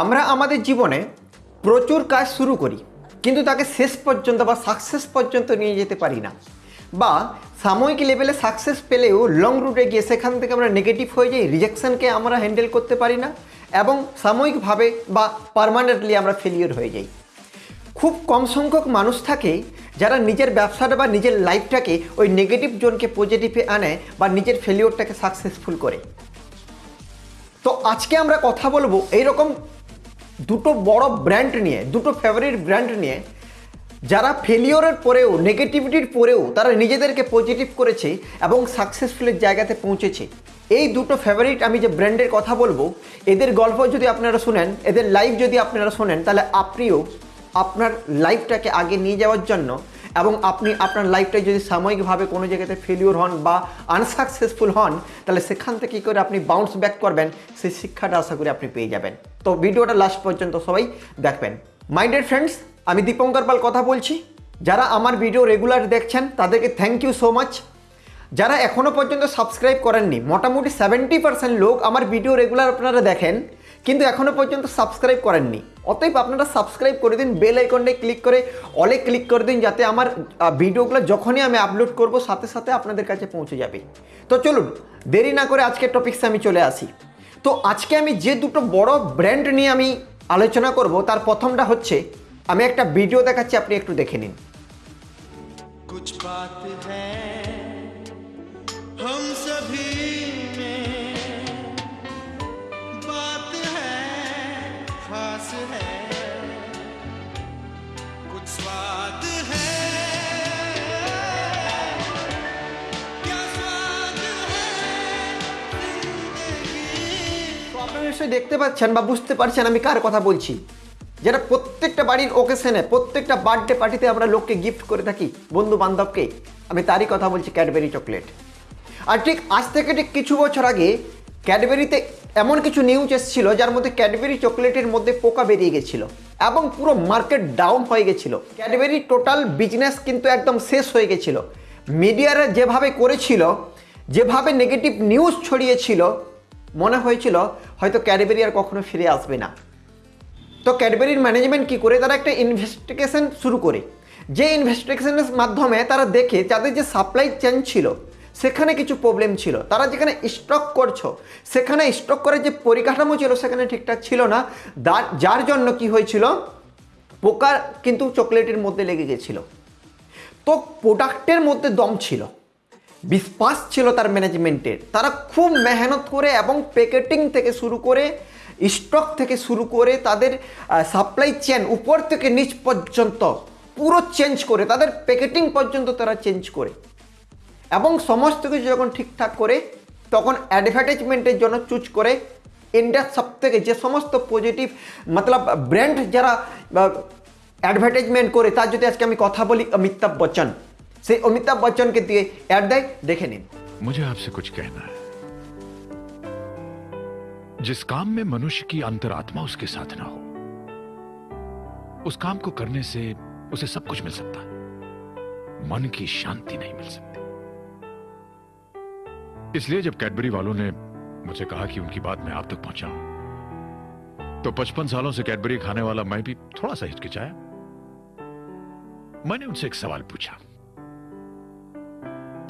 আমরা আমাদের জীবনে প্রচুর কাজ শুরু করি, কিন্তু তাকে শেষ পর্যন্ত বা সাকসেস পর্যন্ত নিয়ে যেতে পারি না। বা সাময়িক লেভেলে সাকসেস পেলেও লং রুটে গিয়ে সেখান থেকে আমরা নেগেটিভ হয়ে যাই রিজেকশনকে আমরা হ্যান্ডেল করতে পারি না এবং সাময়িকভাবে বা পারমানেন্টলি আমরা ফেলিওর হয়ে যাই। খুব কম সংখ্যক মানুষ থাকে যারা নিজের ব্যবসাটা বা নিজের লাইফটাকে ওই নেগেটিভ জোনকে পজিটিভে আনে বা নিজের ফেলিওরটাকে সাকসেসফুল করে। তো আজকে আমরা কথা বলব এইরকম দুটো বড় ব্র্যান্ড নিয়ে, দুটো ফেভারিট ব্র্যান্ড নিয়ে, যারা ফেলিওরের পরেও নেগেটিভিটির পরেও তারা নিজেদেরকে পজিটিভ করেছে এবং সাকসেসফুলের জায়গাতে পৌঁছেছে। এই দুটো ফেভারিট আমি যে ব্র্যান্ডের কথা বলব, এদের গল্প যদি আপনারা শুনেন, এদের লাইফ যদি আপনারা শোনেন, তাহলে আপনিও আপনার লাইফটাকে আগে নিয়ে যাওয়ার জন্য এবং আপনি আপনার লাইফটায় যদি সাময়িকভাবে কোনো জায়গাতে ফেলিওর হন বা আনসাকসেসফুল হন, তাহলে সেখান থেকে কী করে আপনি বাউন্স ব্যাক করবেন? সেই শিক্ষাটা আশা করি আপনি পেয়ে যাবেন। তো ভিডিওটা লাস্ট পর্যন্ত সবাই দেখবেন। মাইন্ডেড ফ্রেন্ডস আমি দীপঙ্কর পাল কথা বলছি। যারা আমার ভিডিও রেগুলার দেখছেন, তাদেরকে থ্যাংক ইউ সো মাচ যারা এখনও পর্যন্ত সাবস্ক্রাইব করেননি, মোটামুটি সেভেন্টি পার্সেন্ট লোক আমার ভিডিও রেগুলার আপনারা দেখেন। কিন্তু এখনও পর্যন্ত সাবস্ক্রাইব করেননি অতএব আপনারা সাবস্ক্রাইব করে দিন বেল আইকনটায় ক্লিক করে অলে ক্লিক করে দিন যাতে আমার আহ, ভিডিওগুলো যখনই আমি আপলোড করব সাথে সাথে আপনাদের কাছে পৌঁছে যাবে তো চলুন দেরি না করে আজকের টপিক্সে আমি চলে আসি তো আজকে আমি যে দুটো বড় ব্র্যান্ড নিয়ে আমি আলোচনা করব তার প্রথমটা হচ্ছে আমি একটা ভিডিও দেখাচ্ছি আপনি একটু দেখে নিন कुछ बात है हम सभी দেখতে পাচ্ছেন বা বুঝতে পারছেন আমি কার কথা বলছি। যেটা প্রত্যেকটা বাড়ির ওকেশনে প্রত্যেকটা বার্থডে পার্টিতে আমরা লোককে গিফট করে থাকি বন্ধু বান্ধবকে আমি তারই কথা বলছি ক্যাডবেরি চকলেট আর ঠিক আজ থেকে ঠিক কিছু বছর আগে ক্যাডবেরিতে এমন কিছু নিউজ এসেছিল যার মধ্যে ক্যাডবেরি চকলেটের মধ্যে পোকা বেরিয়ে গেছিল এবং পুরো মার্কেট ডাউন হয়ে গেছিল। ক্যাডবেরি টোটাল বিজনেস কিন্তু একদম শেষ হয়ে গেছিল। মিডিয়ারা যেভাবে করেছিল, যেভাবে নেগেটিভ নিউজ ছড়িয়েছিল, মনে হয়েছিল হয়তো ক্যাডবেরি আর কখনো ফিরে আসবে না। তো ক্যাডবেরির ম্যানেজমেন্ট কি করে? তারা একটা ইনভেস্টিগেশন শুরু করে। যে ইনভেস্টিগেশনের মাধ্যমে তারা দেখে তাদের যে সাপ্লাই চেন ছিল সেখানে কিছু প্রবলেম ছিল। তারা যেখানে স্টক করছ, সেখানে স্টক করার যে পরিকাঠামো ছিল সেখানে ঠিকঠাক ছিল না। যার জন্য কি হয়েছিল, পোকা কিন্তু চকলেটের মধ্যে লেগে গেছিল। তো প্রোডাক্টের মধ্যে দম ছিল। বিশ্বাস ছিল তার ম্যানেজমেন্টের তারা খুব মেহনত করে এবং প্যাকেটিং থেকে শুরু করে স্টক থেকে শুরু করে তাদের সাপ্লাই চেন উপর থেকে নিচ পর্যন্ত পুরো চেঞ্জ করে, তাদের প্যাকেটিং পর্যন্ত তারা চেঞ্জ করে। এবং সমস্ত কিছু যখন ঠিকঠাক করে তখন অ্যাডভার্টাইজমেন্টের জন্য চুজ করে ইন্ডিয়ার সব থেকে যে সমস্ত পজিটিভ মতলব ব্র্যান্ড যারা অ্যাডভার্টাইজমেন্ট করে তার যদি আজকে আমি কথা বলি অমিতাভ বচ্চন সেই অমিতাভ বচ্চনকে দিয়ে অ্যাড দেয় দেখে নিন मुझे आपसे कुछ कहना है जिस काम में मनुष्य की अंतरात्मा उसके साथ ना हो उस काम को करने से उसे सब कुछ मिल सकता है मन की शांति नहीं मिल सकती इसलिए जब कैडबरी वालों ने मुझे कहा कि उनकी बात मैं आप तक पहुंचाऊं तो पचपन सालों से कैडबरी खाने वाला मैं भी थोड़ा सा हिचकिचाया। मैंने उनसे एक सवाल पूछा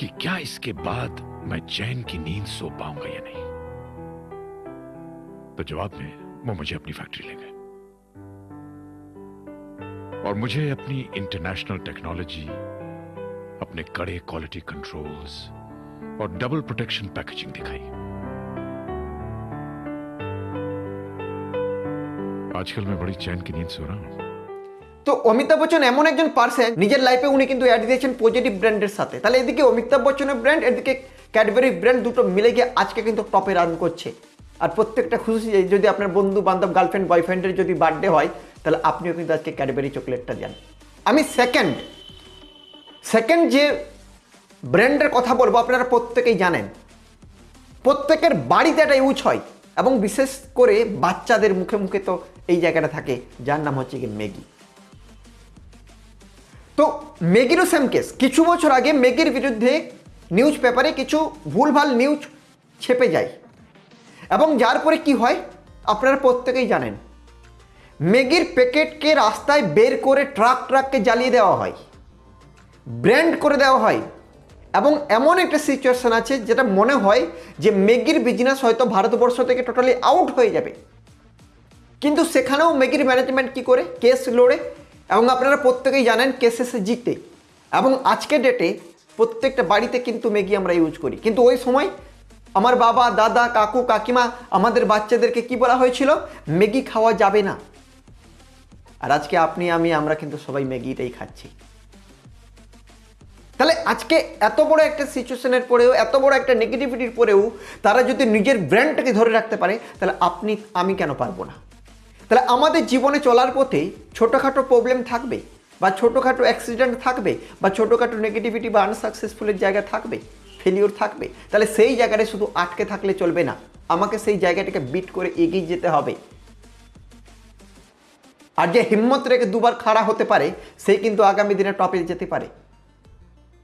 कि क्या इसके बाद मैं चैन की नींद सो पाऊँगा या नहीं? तो जवाब में वो मुझे अपनी फैक्ट्री ले गए। और मुझे अपनी इंटरनेशनल टेक्नोलॉजी, अपने कड़े क्वालिटी कंट्रोल्स और डबल प्रोटेक्शन पैकेजिंग दिखाई आजकल मैं बड़ी चैन की नींद सो रहा हूं তো অমিতাভ বচ্চন এমন একজন পার্সন নিজের লাইফে উনি কিন্তু অ্যাড দিয়েছেন পজিটিভ ব্র্যান্ডের সাথে তাহলে এদিকে অমিতাভ বচ্চনের ব্র্যান্ড এদিকে ক্যাডবেরি ব্র্যান্ড দুটো মিলে গিয়ে আজকে কিন্তু টপে রান করছে আর প্রত্যেকটা খুশি যে যদি আপনার বন্ধু বান্ধব গার্লফ্রেন্ড বয়ফ্রেন্ডের যদি বার্থডে হয় তাহলে আপনিও কিন্তু আজকে ক্যাডবেরি চকলেটটা দেন আমি সেকেন্ড সেকেন্ড যে ব্র্যান্ডের কথা বলব, আপনারা প্রত্যেকেই জানেন। প্রত্যেকের বাড়িতে এটা ইউজ হয় এবং বিশেষ করে বাচ্চাদের মুখে মুখে তো এই জায়গাটা থাকে, যার নাম হচ্ছে কি ম্যাগি। তো ম্যাগিরও সেম কেস কিছু বছর আগে ম্যাগির বিরুদ্ধে নিউজ পেপারে কিছু ভুলভাল নিউজ ছেপে যায়। এবং যার পরে কি হয়, আপনারা প্রত্যেকেই জানেন, ম্যাগির প্যাকেটকে রাস্তায় বের করে ট্রাক ট্রাককে জ্বালিয়ে দেওয়া হয়। ব্র্যান্ড করে দেওয়া হয়। এবং এমন একটা সিচুয়েশন আছে যেটা মনে হয় যে ম্যাগির বিজনেস হয়তো ভারতবর্ষ থেকে টোটালি আউট হয়ে যাবে। কিন্তু সেখানেও ম্যাগির ম্যানেজমেন্ট কি করে? কেস লড়ে। এবং আপনারা প্রত্যেকেই জানেন কেসেসে জিতে এবং আজকের ডেটে প্রত্যেকটা বাড়িতে কিন্তু ম্যাগি আমরা ইউজ করি। কিন্তু ওই সময় আমার বাবা, দাদা, কাকু, কাকিমা আমাদের বাচ্চাদেরকে কি বলা হয়েছিল? ম্যাগি খাওয়া যাবে না। আর আজকে আপনি, আমি, আমরা কিন্তু সবাই ম্যাগিটাই খাচ্ছি। তাহলে আজকে এত বড় একটা সিচুয়েশনের পরেও, এত বড় একটা নেগেটিভিটির পরেও তারা যদি নিজের ব্র্যান্ডটাকে ধরে রাখতে পারে, তাহলে আপনি, আমি কেন পারব না? তাহলে আমাদের জীবনে চলার পথে ছোটোখাটো প্রবলেম থাকবে বা ছোটোখাটো অ্যাক্সিডেন্ট থাকবে বা ছোটোখাটো নেগেটিভিটি বা আনসাকসেসফুলের জায়গা থাকবে ফেলিওর থাকবে। তাহলে সেই জায়গাটা শুধু আটকে থাকলে চলবে না। আমাকে সেই জায়গাটাকে বিট করে এগিয়ে যেতে হবে। আর যে হিম্মত রেখে দুবার খাড়া হতে পারে সেই কিন্তু আগামী দিনে টপে যেতে পারে।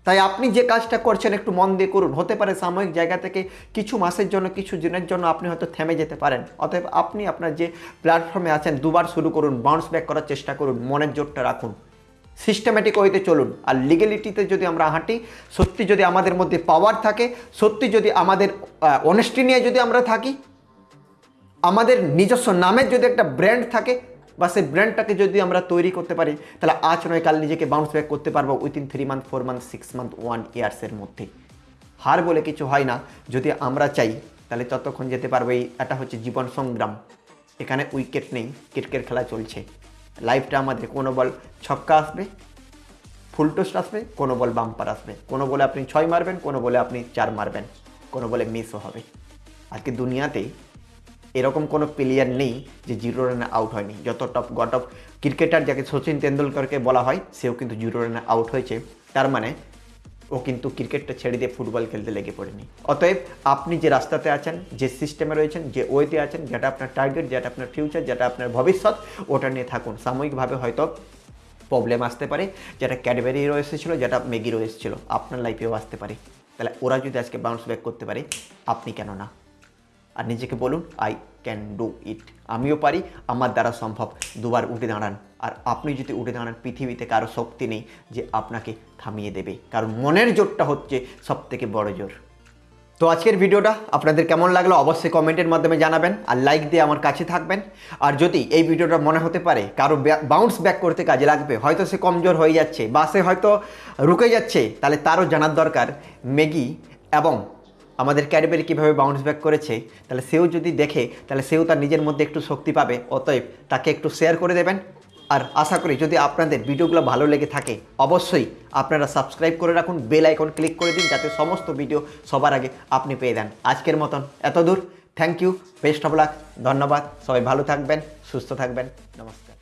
তাই আপনি যে কাজটা করছেন, একটু মন দিয়ে করুন। হতে পারে সাময়িক জায়গা থেকে কিছু মাসের জন্য, কিছু দিনের জন্য আপনি হয়তো থেমে যেতে পারেন। অতএব আপনি আপনার যে প্ল্যাটফর্মে আছেন, দুবার শুরু করুন বাউন্স ব্যাক করার চেষ্টা করুন, মনের জোরটা রাখুন। সিস্টেম্যাটিক ওয়েতে চলুন। আর লিগেলিটিতে যদি আমরা হাঁটি, সত্যি যদি আমাদের মধ্যে পাওয়ার থাকে, সত্যি যদি আমাদের অনেস্টি নিয়ে যদি আমরা থাকি, আমাদের নিজস্ব নামের যদি একটা ব্র্যান্ড থাকে বা সেই ব্র্যান্ডটাকে যদি আমরা তৈরি করতে পারি, তাহলে আজ নয়, কাল নিজেকে বাউন্স ব্যাক করতে পারব within three month four month six month one ইয়ার্সের মধ্যে। হার বলে কিছু হয় না। যদি আমরা চাই, তাহলে ততক্ষণ যেতে পারব এই, এটা হচ্ছে জীবন সংগ্রাম। এখানে উইকেট নেই ক্রিকেট খেলা চলছে। লাইফটা আমাদের কোনো বল ছক্কা আসবে ফুল টোস্ট আসবে, কোনো বল বাম্পার আসবে। কোনো বলে আপনি ছয় মারবেন, কোনো বলে আপনি চার মারবেন, কোনো বলে মিসও হবে। আজকে দুনিয়াতে এরকম কোনো প্লেয়ার নেই যে জিরো রানে আউট হয়নি। যত টপ গট অফ ক্রিকেটার যাকে সচিন তেন্ডুলকরকে বলা হয়, সেও কিন্তু জিরো রানে আউট হয়েছে। তার মানে ও কিন্তু ক্রিকেটটা ছেড়ে দিয়ে ফুটবল খেলতে লেগে পড়েনি। অতএব আপনি যে রাস্তাতে আছেন, যে সিস্টেমে রয়েছেন, যে ওয়েতে আছেন, যেটা আপনার টার্গেট যেটা আপনার ফিউচার যেটা আপনার ভবিষ্যৎ, ওটা নিয়ে থাকুন। সাময়িকভাবে হয়তো প্রবলেম আসতে পারে, যেটা ক্যাডবেরিরও এসেছিল, যেটা ম্যাগিরও এসেছিল। আপনার লাইফেও আসতে পারে। তাহলে ওরা যদি আজকে বাউন্স ব্যাক করতে পারে, আপনি কেন না? আর নিজেকে বলুন আই ক্যান ডু ইট আমিও পারি, আমার দ্বারা সম্ভব। দুবার উঠে দাঁড়ান। আর আপনি যদি উঠে দাঁড়ান, পৃথিবীতে কারও শক্তি নেই যে আপনাকে থামিয়ে দেবে। কারণ মনের জোরটা হচ্ছে সব থেকে বড় জোর। তো আজকের ভিডিওটা আপনাদের কেমন লাগল অবশ্যই কমেন্টের মাধ্যমে জানাবেন আর লাইক দিয়ে আমার কাছে থাকবেন। আর যদি এই ভিডিওটা মনে হতে পারে কারও বাউন্স ব্যাক করতে কাজে লাগবে, হয়তো সে কমজোর হয়ে যাচ্ছে বা সে হয়তো রুকে যাচ্ছে, তাহলে তারও জানার দরকার। ম্যাগি এবং আমাদের ক্যাডবেরি কীভাবে বাউন্স ব্যাক করেছে, তাহলে সেও যদি দেখে, তাহলে সেও তার নিজের মধ্যে একটু শক্তি পাবে। অতএব তাকে একটু শেয়ার করে দেবেন। আর আশা করি যদি আপনাদের ভিডিওগুলো ভালো লেগে থাকে, অবশ্যই আপনারা সাবস্ক্রাইব করে রাখুন বেল আইকন ক্লিক করে দিন, যাতে সমস্ত ভিডিও সবার আগে আপনি পেয়ে দেন আজকের মতন এত দূর thank you best of luck ধন্যবাদ, সবাই ভালো থাকবেন, সুস্থ থাকবেন, নমস্কার।